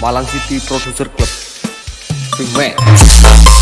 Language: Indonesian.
Malang City Producer Club. Big